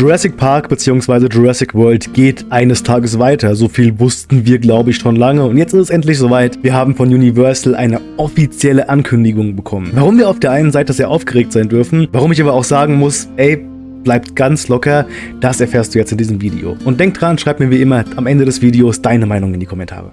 Jurassic Park bzw. Jurassic World geht eines Tages weiter. So viel wussten wir, glaube ich, schon lange. Und jetzt ist es endlich soweit. Wir haben von Universal eine offizielle Ankündigung bekommen. Warum wir auf der einen Seite sehr aufgeregt sein dürfen, warum ich aber auch sagen muss, ey, bleibt ganz locker, das erfährst du jetzt in diesem Video. Und denk dran, schreib mir wie immer am Ende des Videos deine Meinung in die Kommentare.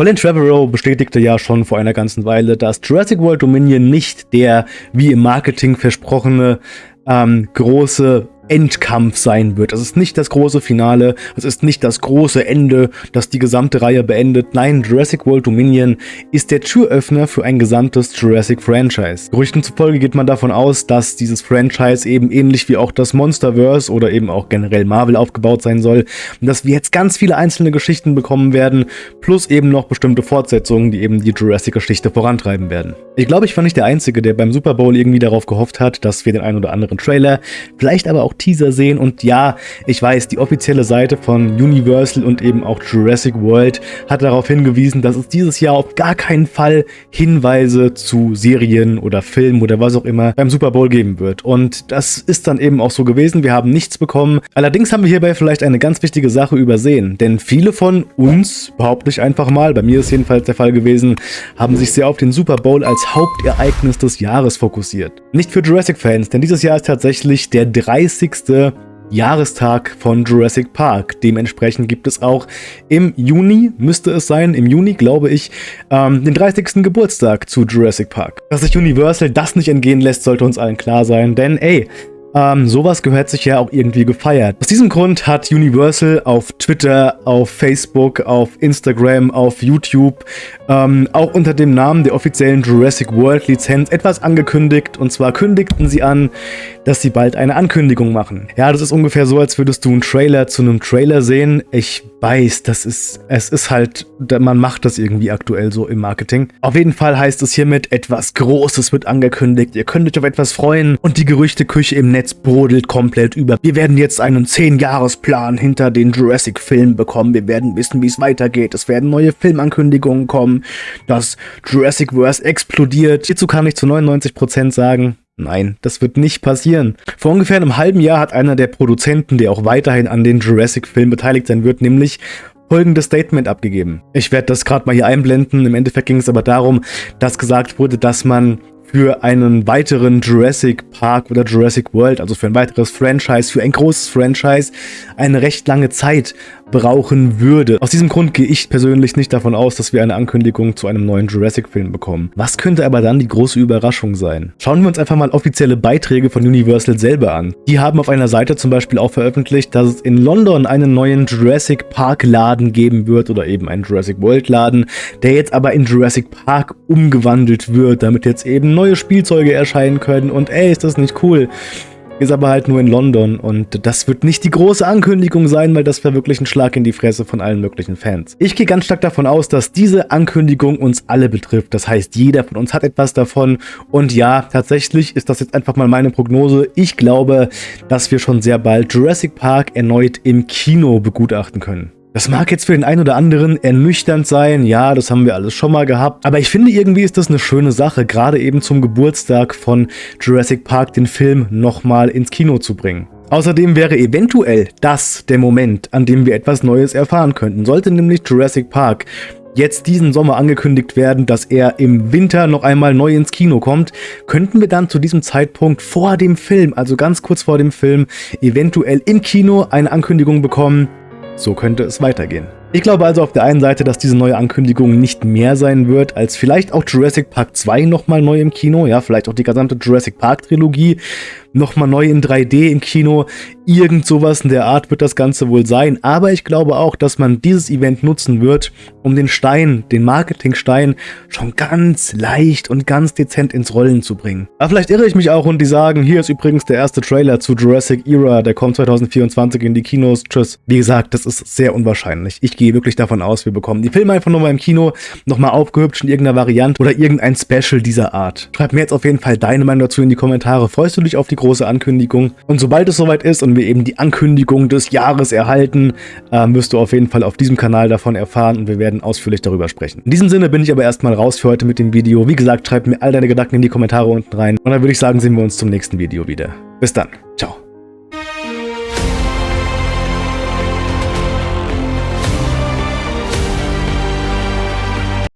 Colin Trevorrow bestätigte ja schon vor einer ganzen Weile, dass Jurassic World Dominion nicht der, wie im Marketing versprochene, ähm, große Endkampf sein wird. Es ist nicht das große Finale, es ist nicht das große Ende, das die gesamte Reihe beendet. Nein, Jurassic World Dominion ist der Türöffner für ein gesamtes Jurassic Franchise. Gerüchten zufolge geht man davon aus, dass dieses Franchise eben ähnlich wie auch das Monsterverse oder eben auch generell Marvel aufgebaut sein soll dass wir jetzt ganz viele einzelne Geschichten bekommen werden, plus eben noch bestimmte Fortsetzungen, die eben die Jurassic-Geschichte vorantreiben werden. Ich glaube, ich war nicht der Einzige, der beim Super Bowl irgendwie darauf gehofft hat, dass wir den ein oder anderen Trailer, vielleicht aber auch Teaser sehen. Und ja, ich weiß, die offizielle Seite von Universal und eben auch Jurassic World hat darauf hingewiesen, dass es dieses Jahr auf gar keinen Fall Hinweise zu Serien oder Filmen oder was auch immer beim Super Bowl geben wird. Und das ist dann eben auch so gewesen. Wir haben nichts bekommen. Allerdings haben wir hierbei vielleicht eine ganz wichtige Sache übersehen. Denn viele von uns, behaupte ich einfach mal, bei mir ist jedenfalls der Fall gewesen, haben sich sehr auf den Super Bowl als Hauptereignis des Jahres fokussiert. Nicht für Jurassic-Fans, denn dieses Jahr ist tatsächlich der 30 30. Jahrestag von Jurassic Park. Dementsprechend gibt es auch im Juni, müsste es sein, im Juni glaube ich, ähm, den 30. Geburtstag zu Jurassic Park. Dass sich Universal das nicht entgehen lässt, sollte uns allen klar sein, denn ey, ähm, sowas gehört sich ja auch irgendwie gefeiert. Aus diesem Grund hat Universal auf Twitter, auf Facebook, auf Instagram, auf YouTube, ähm, auch unter dem Namen der offiziellen Jurassic World Lizenz etwas angekündigt. Und zwar kündigten sie an, dass sie bald eine Ankündigung machen. Ja, das ist ungefähr so, als würdest du einen Trailer zu einem Trailer sehen. Ich weiß, das ist, es ist halt, man macht das irgendwie aktuell so im Marketing. Auf jeden Fall heißt es hiermit, etwas Großes wird angekündigt. Ihr könnt euch auf etwas freuen und die Gerüchteküche im Netz brodelt komplett über. Wir werden jetzt einen 10-Jahres-Plan hinter den Jurassic-Filmen bekommen. Wir werden wissen, wie es weitergeht. Es werden neue Filmankündigungen kommen. Das Jurassic-Verse explodiert. Hierzu kann ich zu 99% sagen, Nein, das wird nicht passieren. Vor ungefähr einem halben Jahr hat einer der Produzenten, der auch weiterhin an den Jurassic-Filmen beteiligt sein wird, nämlich folgendes Statement abgegeben. Ich werde das gerade mal hier einblenden. Im Endeffekt ging es aber darum, dass gesagt wurde, dass man für einen weiteren Jurassic Park oder Jurassic World, also für ein weiteres Franchise, für ein großes Franchise, eine recht lange Zeit brauchen würde. Aus diesem Grund gehe ich persönlich nicht davon aus, dass wir eine Ankündigung zu einem neuen Jurassic-Film bekommen. Was könnte aber dann die große Überraschung sein? Schauen wir uns einfach mal offizielle Beiträge von Universal selber an. Die haben auf einer Seite zum Beispiel auch veröffentlicht, dass es in London einen neuen Jurassic Park Laden geben wird oder eben einen Jurassic World Laden, der jetzt aber in Jurassic Park umgewandelt wird, damit jetzt eben neue Spielzeuge erscheinen können und ey, ist das nicht cool ist aber halt nur in London und das wird nicht die große Ankündigung sein, weil das wäre wirklich ein Schlag in die Fresse von allen möglichen Fans. Ich gehe ganz stark davon aus, dass diese Ankündigung uns alle betrifft. Das heißt, jeder von uns hat etwas davon und ja, tatsächlich ist das jetzt einfach mal meine Prognose. Ich glaube, dass wir schon sehr bald Jurassic Park erneut im Kino begutachten können. Das mag jetzt für den einen oder anderen ernüchternd sein, ja, das haben wir alles schon mal gehabt, aber ich finde irgendwie ist das eine schöne Sache, gerade eben zum Geburtstag von Jurassic Park den Film nochmal ins Kino zu bringen. Außerdem wäre eventuell das der Moment, an dem wir etwas Neues erfahren könnten. Sollte nämlich Jurassic Park jetzt diesen Sommer angekündigt werden, dass er im Winter noch einmal neu ins Kino kommt, könnten wir dann zu diesem Zeitpunkt vor dem Film, also ganz kurz vor dem Film, eventuell im Kino eine Ankündigung bekommen, so könnte es weitergehen. Ich glaube also auf der einen Seite, dass diese neue Ankündigung nicht mehr sein wird, als vielleicht auch Jurassic Park 2 nochmal neu im Kino, ja, vielleicht auch die gesamte Jurassic Park Trilogie nochmal neu in 3D im Kino. Irgend sowas in der Art wird das Ganze wohl sein. Aber ich glaube auch, dass man dieses Event nutzen wird, um den Stein, den Marketingstein, schon ganz leicht und ganz dezent ins Rollen zu bringen. Aber vielleicht irre ich mich auch und die sagen, hier ist übrigens der erste Trailer zu Jurassic Era, der kommt 2024 in die Kinos. Tschüss. Wie gesagt, das ist sehr unwahrscheinlich. Ich gehe wirklich davon aus, wir bekommen die Filme einfach nochmal im Kino, nochmal aufgehübscht in irgendeiner Variante oder irgendein Special dieser Art. Schreib mir jetzt auf jeden Fall deine Meinung dazu in die Kommentare. Freust du dich auf die große Ankündigung? Und sobald es soweit ist und wir eben die Ankündigung des Jahres erhalten, äh, wirst du auf jeden Fall auf diesem Kanal davon erfahren und wir werden ausführlich darüber sprechen. In diesem Sinne bin ich aber erstmal raus für heute mit dem Video. Wie gesagt, schreib mir all deine Gedanken in die Kommentare unten rein und dann würde ich sagen, sehen wir uns zum nächsten Video wieder. Bis dann. Ciao.